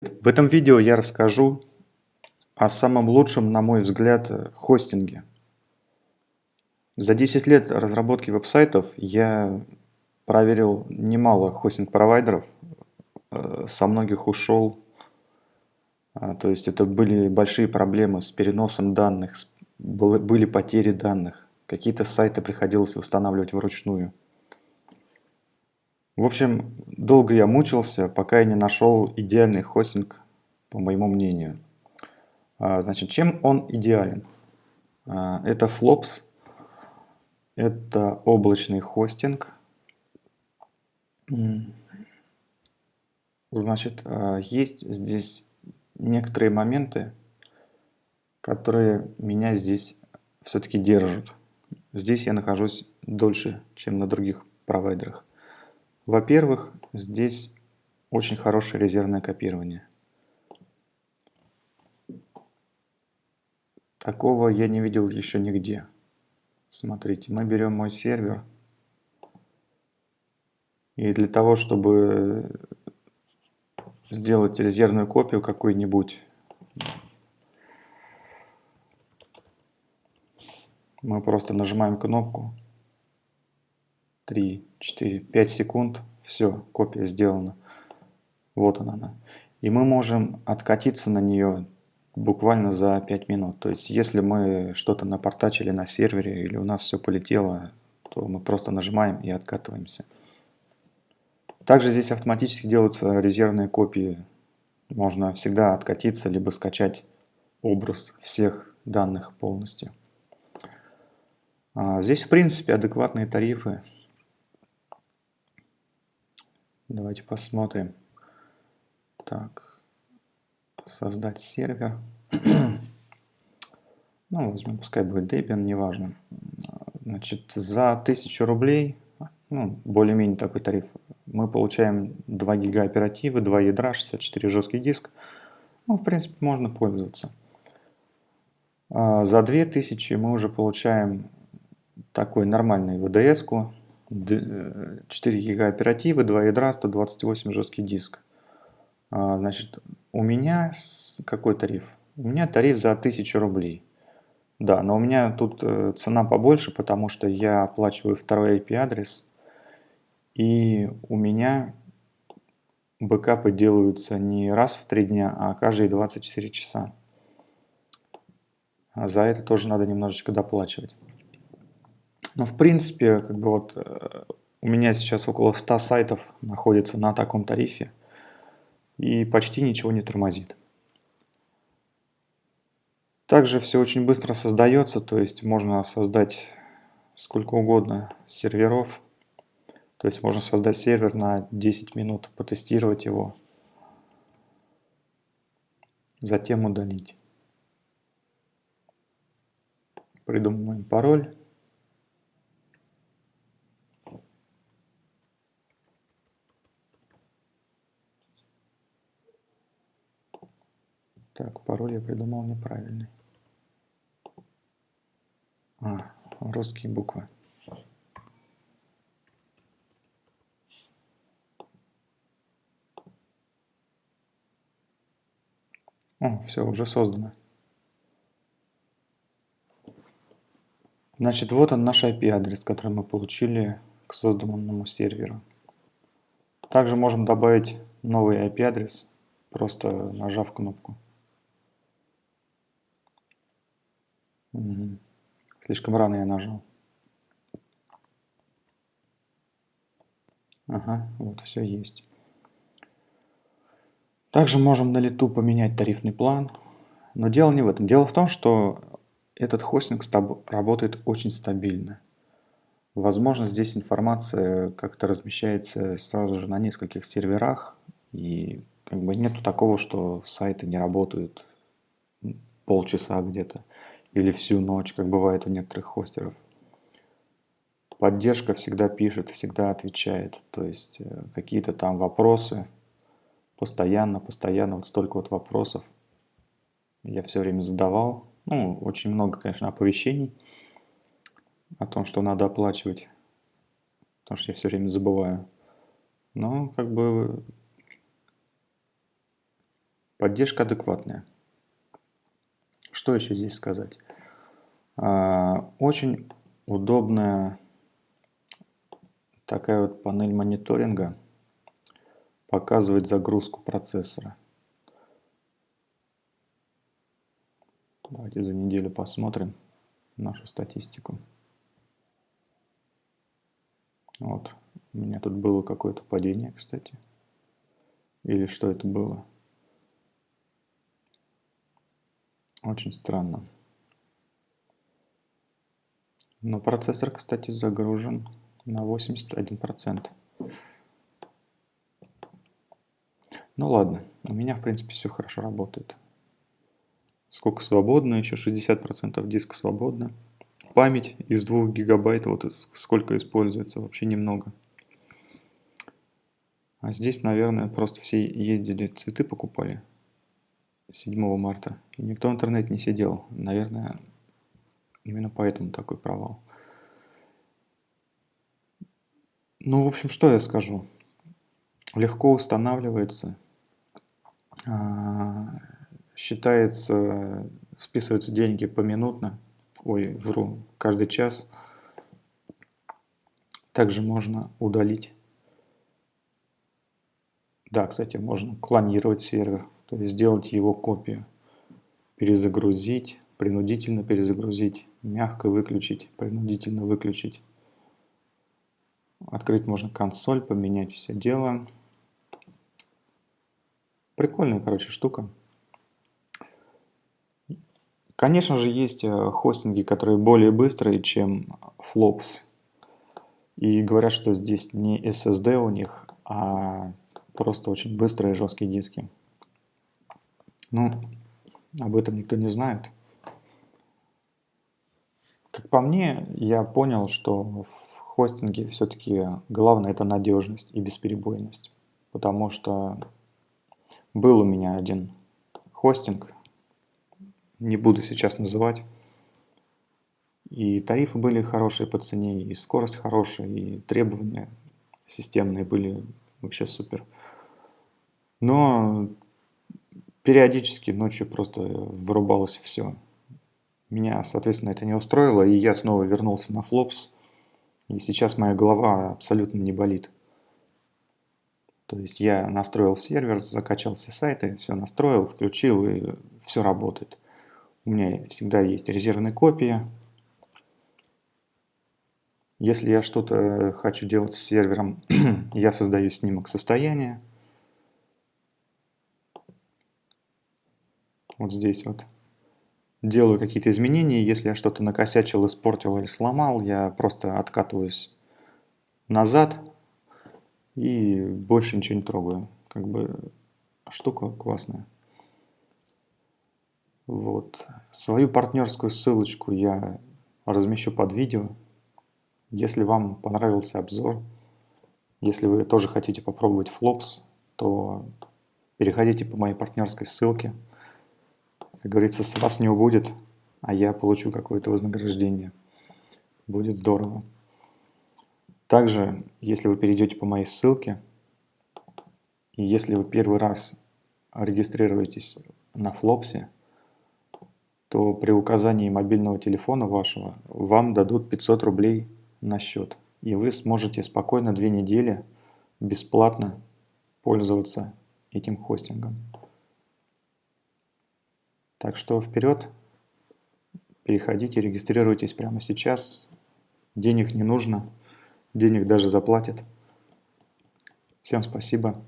В этом видео я расскажу о самом лучшем, на мой взгляд, хостинге. За 10 лет разработки веб-сайтов я проверил немало хостинг-провайдеров, э, со многих ушел. А, то есть это были большие проблемы с переносом данных, были потери данных. Какие-то сайты приходилось восстанавливать вручную. В общем, долго я мучился, пока я не нашел идеальный хостинг, по моему мнению. А, значит, чем он идеален? А, это Flops, это облачный хостинг. Значит, а, есть здесь некоторые моменты, которые меня здесь все-таки держат. Здесь я нахожусь дольше, чем на других провайдерах. Во-первых, здесь очень хорошее резервное копирование. Такого я не видел еще нигде. Смотрите, мы берем мой сервер. И для того, чтобы сделать резервную копию какую-нибудь, мы просто нажимаем кнопку 3, 4, 5 секунд. Все, копия сделана. Вот она. И мы можем откатиться на нее буквально за 5 минут. То есть, если мы что-то напортачили на сервере или у нас все полетело, то мы просто нажимаем и откатываемся. Также здесь автоматически делаются резервные копии. Можно всегда откатиться, либо скачать образ всех данных полностью. А здесь, в принципе, адекватные тарифы. Давайте посмотрим. Так, создать сервер. ну, возьмем, пускай будет Debian, неважно. Значит, за 1000 рублей, ну, более-менее такой тариф, мы получаем 2 гига оперативы, 2 ядра, 64 жесткий диск. Ну, в принципе, можно пользоваться. А за 2000 мы уже получаем такой нормальный VDS-ку, 4 э, гига оперативы, 2 ядра, 128 жесткий диск. А, значит, у меня какой тариф? У меня тариф за 1000 рублей. Да, но у меня тут э, цена побольше, потому что я оплачиваю второй IP-адрес. И у меня бэкапы делаются не раз в 3 дня, а каждые 24 часа. А за это тоже надо немножечко доплачивать. Но в принципе, как бы вот э, у меня сейчас около 100 сайтов находится на таком тарифе и почти ничего не тормозит. Также все очень быстро создается, то есть можно создать сколько угодно серверов. То есть можно создать сервер на 10 минут, потестировать его, затем удалить. Придумываем пароль. Так, пароль я придумал неправильный. А, русские буквы. О, все, уже создано. Значит, вот он наш IP-адрес, который мы получили к созданному серверу. Также можем добавить новый IP-адрес, просто нажав кнопку. Угу. Слишком рано я нажал. Ага, вот все есть. Также можем на лету поменять тарифный план. Но дело не в этом. Дело в том, что этот хостинг работает очень стабильно. Возможно, здесь информация как-то размещается сразу же на нескольких серверах. И как бы нету такого, что сайты не работают полчаса где-то или всю ночь, как бывает у некоторых хостеров. Поддержка всегда пишет, всегда отвечает. То есть э, какие-то там вопросы, постоянно, постоянно, вот столько вот вопросов я все время задавал. Ну, очень много, конечно, оповещений о том, что надо оплачивать, потому что я все время забываю. Но как бы Поддержка адекватная. Что еще здесь сказать? А, очень удобная такая вот панель мониторинга показывает загрузку процессора. Давайте за неделю посмотрим нашу статистику. Вот, у меня тут было какое-то падение, кстати. Или что это было? Очень странно. Но процессор, кстати, загружен на 81%. Ну ладно, у меня, в принципе, все хорошо работает. Сколько свободно, еще 60% диска свободно. Память из 2 гигабайт, вот сколько используется, вообще немного. А здесь, наверное, просто все ездили, цветы покупали 7 марта. И никто в интернете не сидел. Наверное, именно поэтому такой провал. Ну, в общем, что я скажу. Легко устанавливается. А, считается, списываются деньги поминутно. Ой, вру, каждый час. Также можно удалить. Да, кстати, можно клонировать сервер, то есть сделать его копию. Перезагрузить, принудительно перезагрузить, мягко выключить, принудительно выключить. Открыть можно консоль, поменять все дело. Прикольная, короче, штука. Конечно же, есть э, хостинги, которые более быстрые, чем Flops. И говорят, что здесь не SSD у них, а просто очень быстрые жесткие диски. Ну, об этом никто не знает. Как по мне, я понял, что в хостинге все-таки главное это надежность и бесперебойность. Потому что был у меня один хостинг, не буду сейчас называть. И тарифы были хорошие по цене, и скорость хорошая, и требования системные были вообще супер. Но периодически ночью просто вырубалось все. Меня, соответственно, это не устроило, и я снова вернулся на флопс. И сейчас моя голова абсолютно не болит. То есть я настроил сервер, закачал все сайты, все настроил, включил, и все работает. У меня всегда есть резервные копии. Если я что-то хочу делать с сервером, я создаю снимок состояния. Вот здесь вот. Делаю какие-то изменения. Если я что-то накосячил, испортил или сломал, я просто откатываюсь назад и больше ничего не трогаю. Как бы штука классная. Вот. Свою партнерскую ссылочку я размещу под видео. Если вам понравился обзор, если вы тоже хотите попробовать флопс, то переходите по моей партнерской ссылке. Как говорится, с вас не убудет, а я получу какое-то вознаграждение. Будет здорово. Также, если вы перейдете по моей ссылке, и если вы первый раз регистрируетесь на Флопсе, то при указании мобильного телефона вашего вам дадут 500 рублей на счет. И вы сможете спокойно две недели бесплатно пользоваться этим хостингом. Так что вперед, переходите, регистрируйтесь прямо сейчас. Денег не нужно, денег даже заплатят. Всем спасибо.